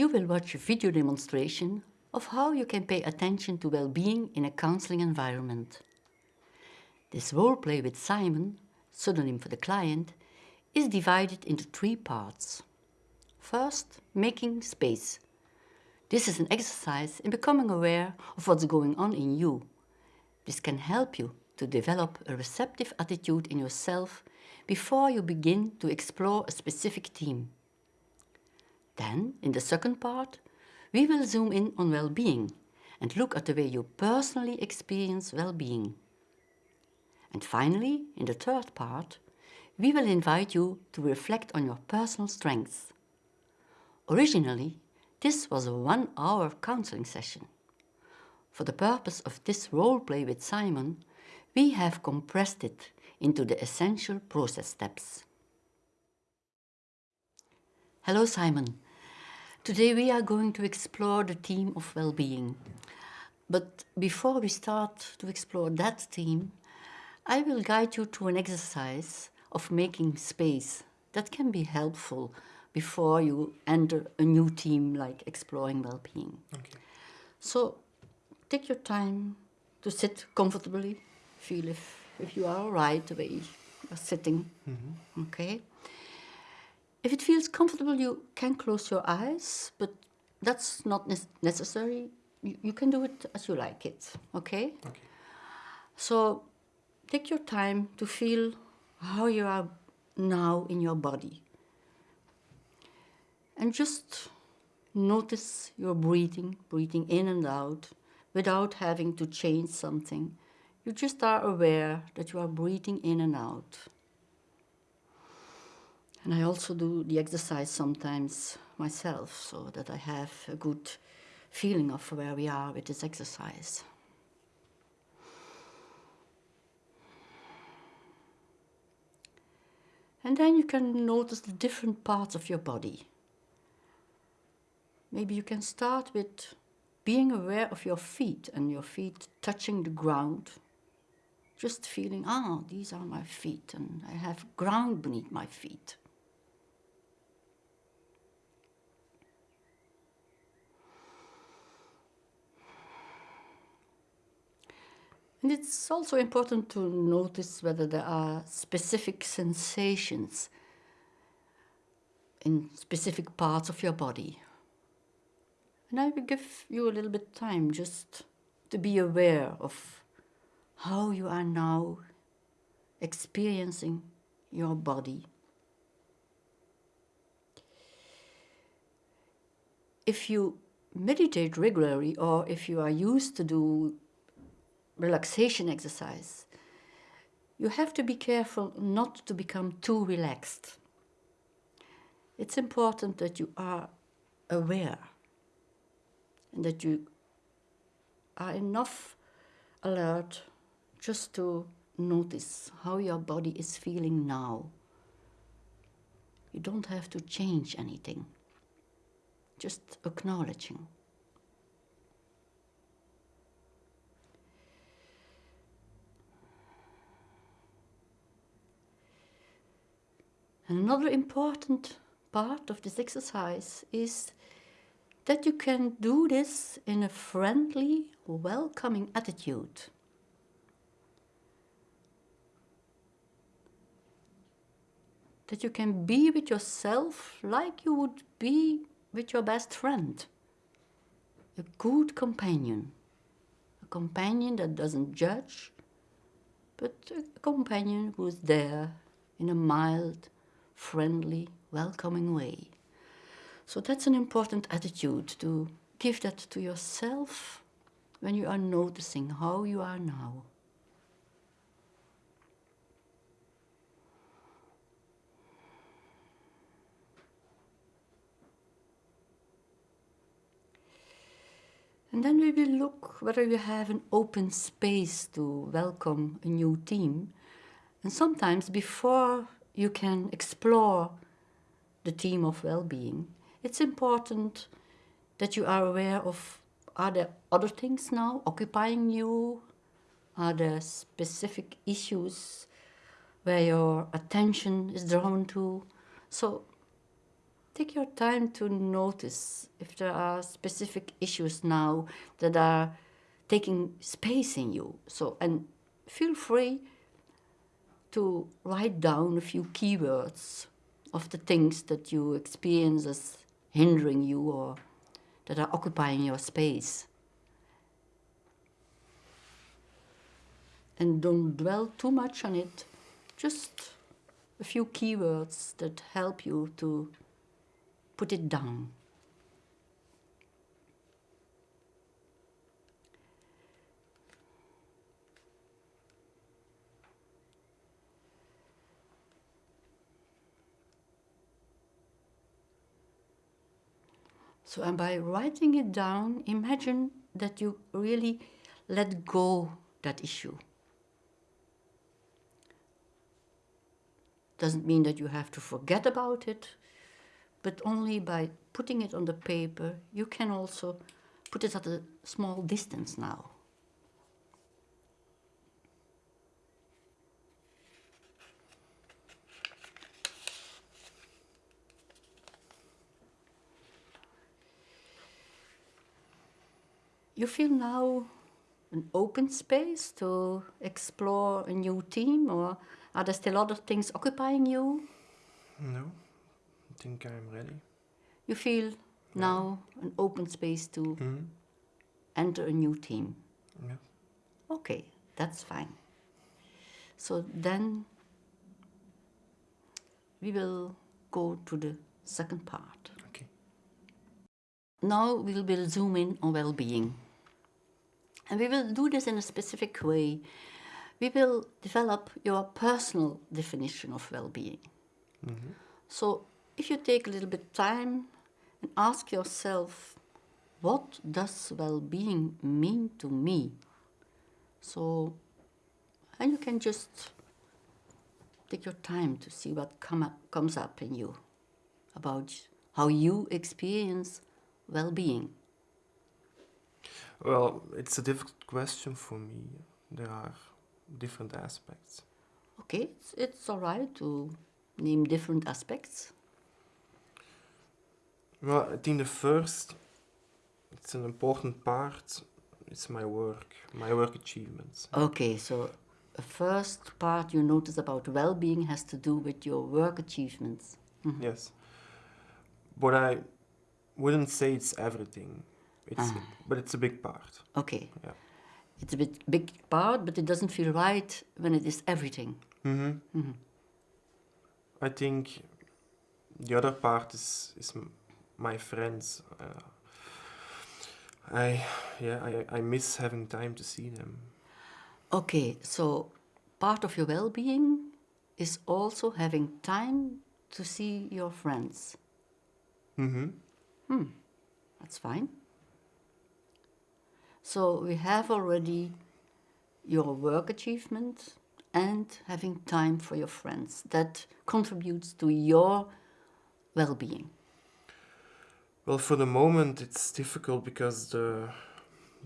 you will watch a video demonstration of how you can pay attention to well-being in a counseling environment. This role play with Simon, pseudonym for the client, is divided into three parts. First, making space. This is an exercise in becoming aware of what's going on in you. This can help you to develop a receptive attitude in yourself before you begin to explore a specific theme. Then, in the second part, we will zoom in on well-being and look at the way you personally experience well-being. And finally, in the third part, we will invite you to reflect on your personal strengths. Originally, this was a one-hour counseling session. For the purpose of this role play with Simon, we have compressed it into the essential process steps. Hello Simon. Today we are going to explore the theme of well-being. But before we start to explore that theme, I will guide you to an exercise of making space that can be helpful before you enter a new theme like exploring well-being. Okay. So take your time to sit comfortably, feel if, if you are all right the way you're sitting, mm -hmm. okay? If it feels comfortable, you can close your eyes, but that's not ne necessary. You, you, can do it as you like it, okay? Okay. So take your time to feel how you are now in your body. And just notice your breathing, breathing in and out, without having to change something. You just are aware that you are breathing in and out. And I also do the exercise sometimes myself, so that I have a good feeling of where we are with this exercise. And then you can notice the different parts of your body. Maybe you can start with being aware of your feet and your feet touching the ground. Just feeling, ah, these are my feet and I have ground beneath my feet. And it's also important to notice whether there are specific sensations in specific parts of your body. And I will give you a little bit time just to be aware of how you are now experiencing your body. If you meditate regularly or if you are used to do relaxation exercise, you have to be careful not to become too relaxed. It's important that you are aware and that you are enough alert just to notice how your body is feeling now. You don't have to change anything, just acknowledging. Another important part of this exercise is that you can do this in a friendly, welcoming attitude. That you can be with yourself like you would be with your best friend. A good companion. A companion that doesn't judge, but a companion who is there in a mild, friendly, welcoming way. So that's an important attitude to give that to yourself when you are noticing how you are now. And then we will look whether you have an open space to welcome a new team. And sometimes before you can explore the theme of well-being, it's important that you are aware of are there other things now occupying you? Are there specific issues where your attention is drawn to? So take your time to notice if there are specific issues now that are taking space in you. So, and feel free to write down a few keywords of the things that you experience as hindering you or that are occupying your space. And don't dwell too much on it, just a few keywords that help you to put it down. So, and by writing it down, imagine that you really let go that issue. Doesn't mean that you have to forget about it, but only by putting it on the paper, you can also put it at a small distance now. You feel now an open space to explore a new team, or are there still other things occupying you? No, I think I'm ready. You feel now an open space to Mhm. enter a new team? Yeah. Okay, that's fine. So then we will go to the second part. Okay. Now we will zoom in on well being. And we will do this in a specific way. We will develop your personal definition of well being. Mm-hmm. So if you take a little bit time and ask yourself, what does well being mean to me? So, and you can just take your time to see what come up, comes up in you about how you experience well being. Well, it's a difficult question for me. There are different aspects. Okay, it's, it's all right to name different aspects. Well, I think the first, it's an important part, it's my work, my work achievements. Okay, so the first part you notice about well being has to do with your work achievements. Mm-hmm. Yes. But I wouldn't say it's everything. It's, But it's a big part. Okay, Yeah. it's a bit big part, but it doesn't feel right when it is everything. hmm Mhm. I think the other part is is my friends. Uh, I yeah I, I miss having time to see them. Okay, so part of your well being is also having time to see your friends. Mm-hmm. That's fine. So we have already your work achievement and having time for your friends. That contributes to your well being. Well, for the moment it's difficult because the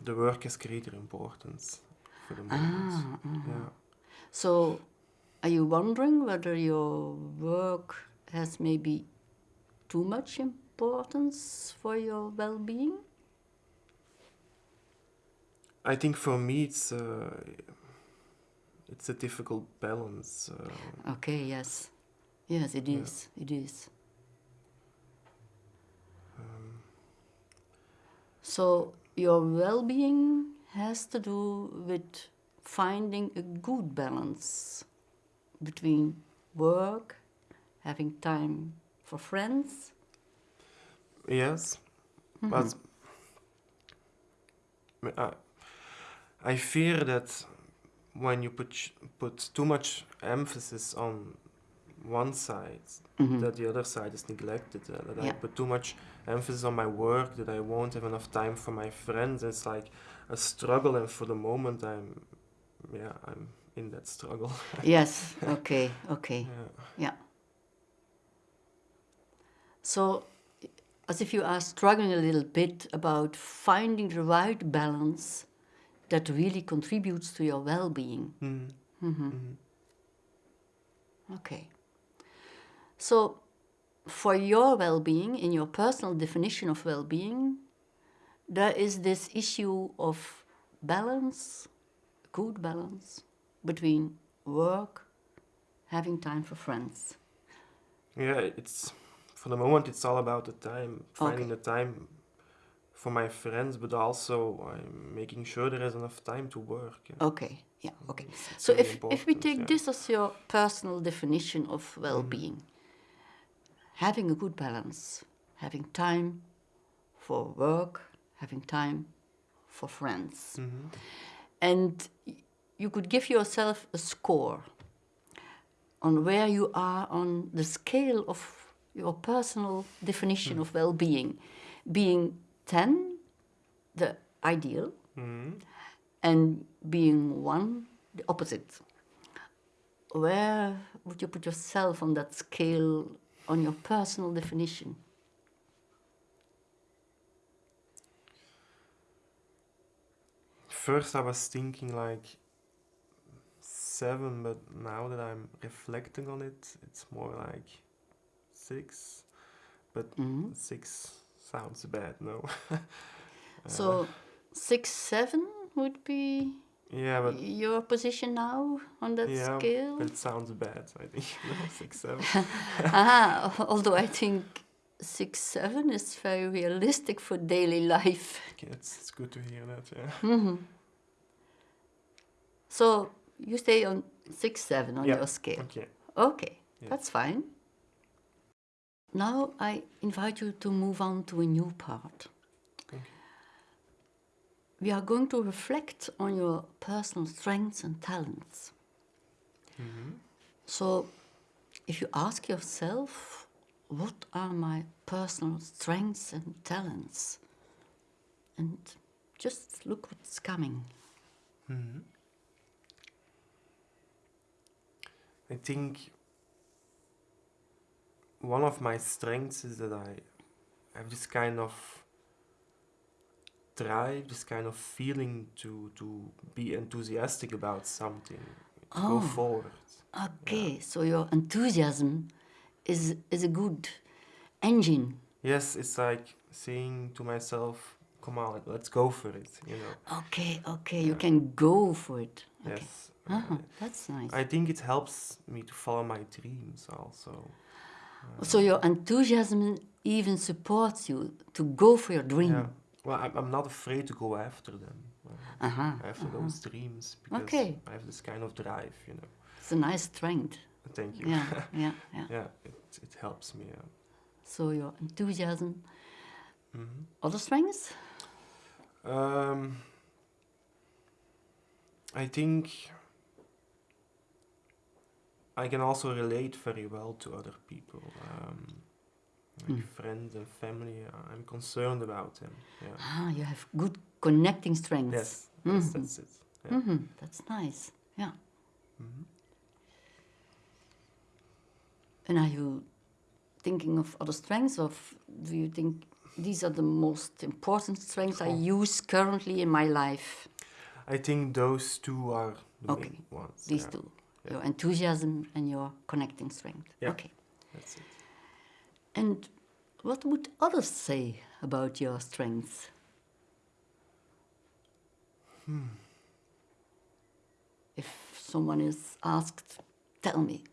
the work has greater importance for the ah, moment. Ah. Yeah. So are you wondering whether your work has maybe too much importance for your well being? I think for me it's uh, it's a difficult balance. Uh, Okay, yes. Yes, it is. It is. So your well-being has to do with finding a good balance between work, having time for friends. Yes, but I, I fear that when you put put too much emphasis on one side, that the other side is neglected. Uh, that I put too much emphasis on my work, that I won't have enough time for my friends. It's like a struggle, and for the moment, I'm, yeah, I'm in that struggle. yes. Okay. Okay. yeah. Yeah. So, as if you are struggling a little bit about finding the right balance that really contributes to your well being. Mm. Okay. So, for your well-being, in your personal definition of well-being, there is this issue of balance, good balance between work, having time for friends. Yeah, it's for the moment it's all about the time, finding Okay. the time for my friends, but also I'm making sure there is enough time to work. Okay, yeah, mm-hmm. okay. It's- So if, if we take yeah. this as your personal definition of well-being, mm-hmm. having a good balance, having time for work, having time for friends, Mhm. and you could give yourself a score on where you are on the scale of your personal definition hmm. of well-being, being 10, the ideal, Mhm. and being one, the opposite. Where would you put yourself on that scale on your personal definition? First, I was thinking like seven, but now that I'm reflecting on it, it's more like six. But Mhm. six sounds bad, no? So, six, seven would be yeah, but your position now on that yeah, scale? it sounds bad. I think no, six, seven. ah, although I think six, seven is very realistic for daily life. Okay, it's, it's good to hear that. Yeah. Mhm. So, you stay on six, seven on Yeah, your scale. Okay. Okay, Yeah. that's fine. Now I invite you to move on to a new part. Okay. We are going to reflect on your personal strengths and talents. Mhm. So, if you ask yourself, what are my personal strengths and talents? And just look what's coming. Mhm. I think one of my strengths is that I have this kind of drive, this kind of feeling to to be enthusiastic about something, to go Oh. forward. Okay, so your enthusiasm is, is a good engine. Yes, it's like saying to myself, "Come on, let's go for it," you know. Okay, okay, you can go for it. Okay. Yes. Uh-huh, that's nice. I think it helps me to follow my dreams also. So your enthusiasm even supports you to go for your dream. Yeah. Well, I'm, I'm not afraid to go after them. Uh, Uh-huh. after those dreams because Okay. I have this kind of drive, you know. It's a nice strength. Thank you. Yeah, yeah, yeah. yeah, it, it helps me. Yeah. So your enthusiasm. Mhm. Other strengths? Um, I think I can also relate very well to other people, um, like Mm. friends and family. I'm concerned about them. Yeah. Ah, you have good connecting strengths. Yes, yes, Mhm. that's it. Yeah. hmm That's nice. Yeah. Mhm. And are you thinking of other strengths, or do you think these are the most important strengths I Oh. use currently in my life? I think those two are the Okay. main ones. These yeah. two Yeah. your enthusiasm and your connecting strength. Yeah. Okay. That's it. And what would others say about your strengths? Hmm. If someone is asked, tell me,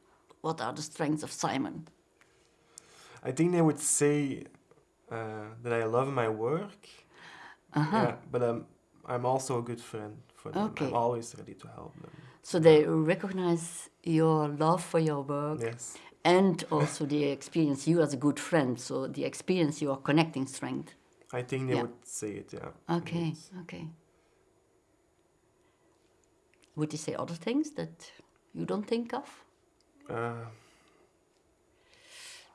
what are the strengths of Simon? I think they would say uh, that I love my work. Uh-huh. Yeah, but um, I'm also a good friend for them. Okay. I'm always ready to help them. So they recognize your love for your work Yes. and also they experience you as a good friend. So the experience your connecting strength. I think they Yeah. would say it, yeah. Okay, indeed. okay. Would they say other things that you don't think of? Uh,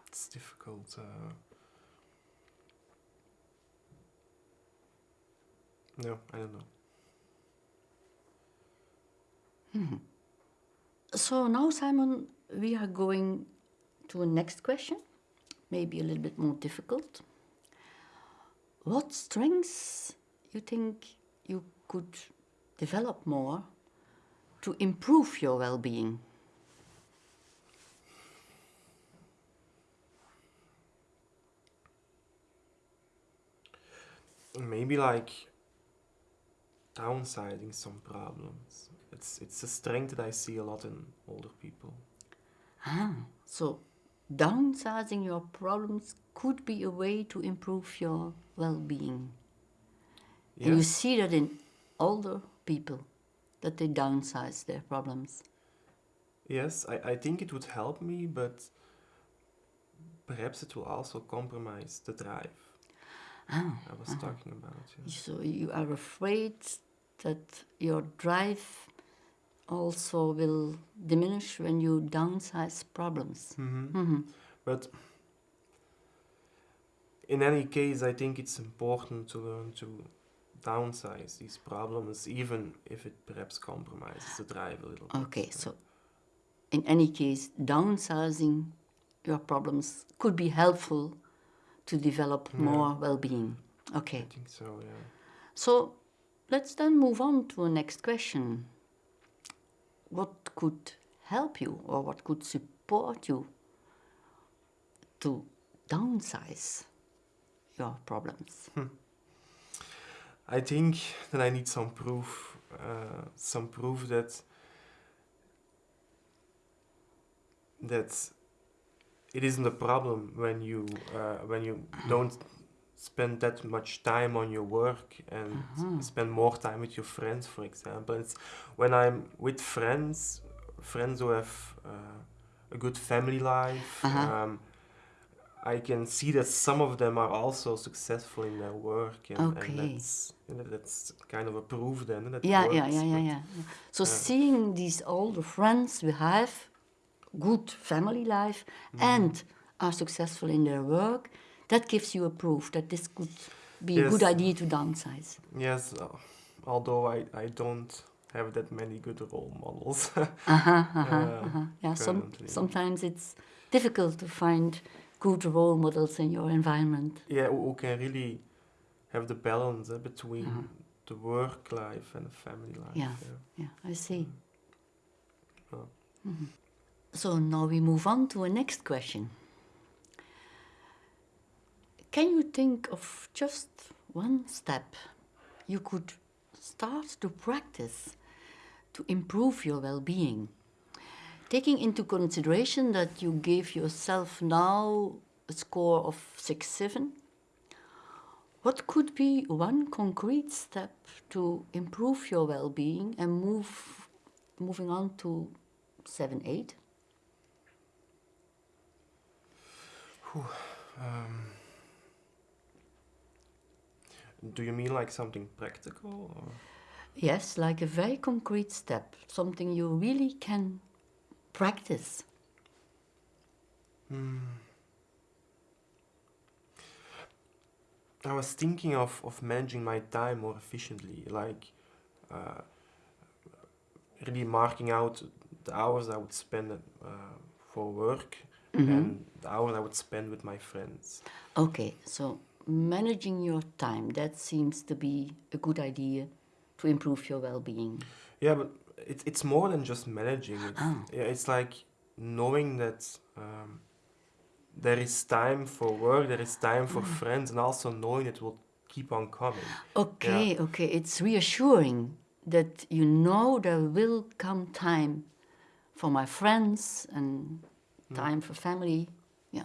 it's difficult. Uh, no, I don't know. Mm-hmm. So now, Simon, we are going to a next question, maybe a little bit more difficult. What strengths you think you could develop more to improve your well-being? Maybe like downsizing some problems. It's it's a strength that I see a lot in older people. Ah, so downsizing your problems could be a way to improve your well-being. And you see that in older people, that they downsize their problems. Yes, I, I think it would help me, but perhaps it will also compromise the drive Ah, I was talking about. yeah. so you are afraid that your drive also will diminish when you downsize problems. Mhm. But in any case, I think it's important to learn to downsize these problems, even if it perhaps compromises the drive a little bit. Okay, so in any case, downsizing your problems could be helpful to develop more well-being. Okay. I think so, yeah. so let's then move on to a next question. What could help you or what could support you to downsize your problems? I think that I need some proof, uh, some proof that that it isn't a problem when you uh, when you don't spend that much time on your work and spend more time with your friends, for example. It's when I'm with friends, friends who have uh, a good family life. Uh-huh. Um, I can see that some of them are also successful in their work, and, Okay. and that's and that's kind of a proof then that Yeah, works, yeah, yeah, yeah, yeah. yeah. So seeing these older friends we have good family life and are successful in their work, that gives you a proof that this could be a good idea to downsize. Yes, uh, although I, I don't have that many good role models. Uh-huh, uh-huh, Uh, uh-huh. Yeah, some, sometimes it's difficult to find good role models in your environment. yeah, who, can really have the balance uh, between the work life and the family life. Yeah. Yeah, I see. Oh. Mhm. So now we move on to a next question. Can you think of just one step you could start to practice to improve your well being? Taking into consideration that you gave yourself now a score of 6 7, what could be one concrete step to improve your well being and move moving on to 7 8? Um, do you mean like something practical? Or? Yes, like a very concrete step, something you really can practice. I was thinking of, of managing my time more efficiently, like uh, really marking out the hours I would spend uh, for work and the hours I would spend with my friends. Okay, so managing your time, that seems to be a good idea to improve your well being. Yeah, but it, it's more than just managing it. Ah. Yeah, it's like knowing that um, there is time for work, there is time for mm. friends, and also knowing it will keep on coming. Okay, okay, it's reassuring that you know there will come time for my friends and mm. time for family, yeah,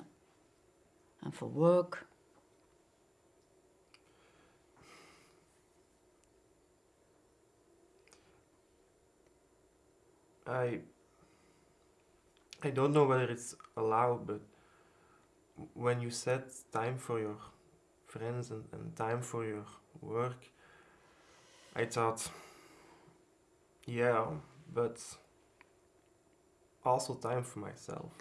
and for work. I I don't know whether it's allowed, but when you set time for your friends and, and time for your work, I thought, yeah, but also time for myself.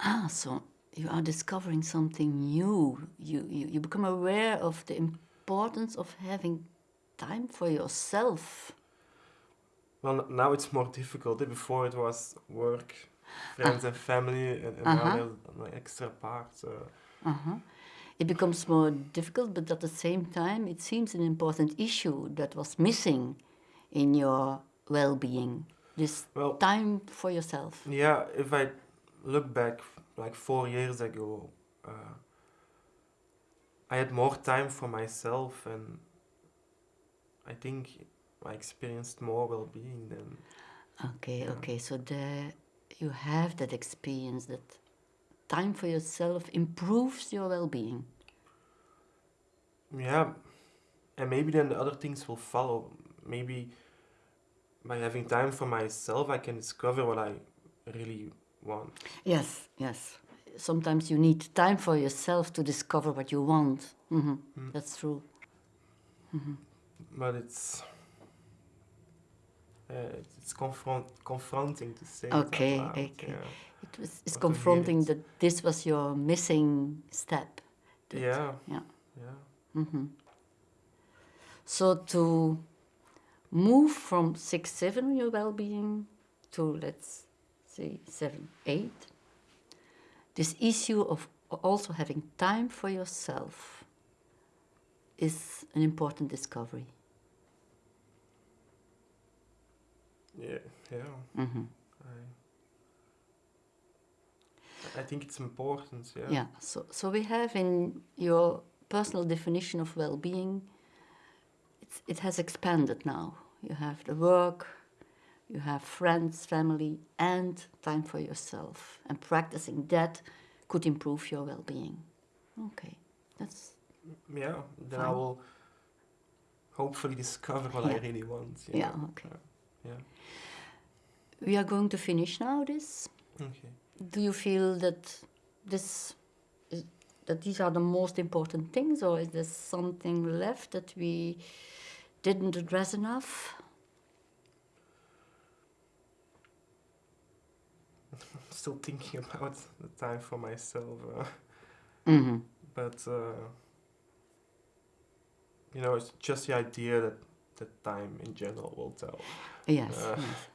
Ah, so you are discovering something new. You, you, you become aware of the importance of having time for yourself. Well, now it's more difficult. Before it was work, friends and family, and, and now Uh-huh. there's an extra part. So Uh-huh. It becomes more difficult, but at the same time, it seems an important issue that was missing in your well being. This Well- time for yourself. Yeah, if I look back like four years ago, uh, I had more time for myself, and I think I experienced more well-being than. Okay, Yeah. okay. So there you have that experience that time for yourself improves your well-being. Yeah, and maybe then the other things will follow. Maybe by having time for myself, I can discover what I really want. Yes, yes. Sometimes you need time for yourself to discover what you want. hmm Mm. That's true. But it's. Uh, it's it's confront confronting to say. Okay, loud, okay. Yeah. It was it's confronting it. that this was your missing step. that- yeah. yeah. Yeah. hmm So to move from six seven your well-being to let's say seven eight, this issue of also having time for yourself is an important discovery. Yeah. Yeah. hmm I. I think it's important. Yeah. Yeah. So so we have in your personal definition of well-being, it's, it has expanded now. You have the work, you have friends, family, and time for yourself. And practicing that could improve your well-being. Okay, that's Yeah. Then I will hopefully discover what I really want. you yeah. know. Okay, Yeah. We are going to finish now. This. Okay. Do you feel that this is, that these are the most important things, or is there something left that we didn't address enough? I'm Still thinking about the time for myself. Uh, Mm-hmm. but uh, you know, it's just the idea that that time in general will tell. Yes, Uh. yes.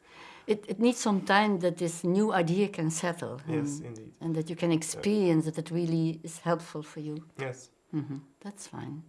It, it needs some time that this new idea can settle. Yes, and, indeed. and that you can experience that it really is helpful for you. Yes. hmm That's fine.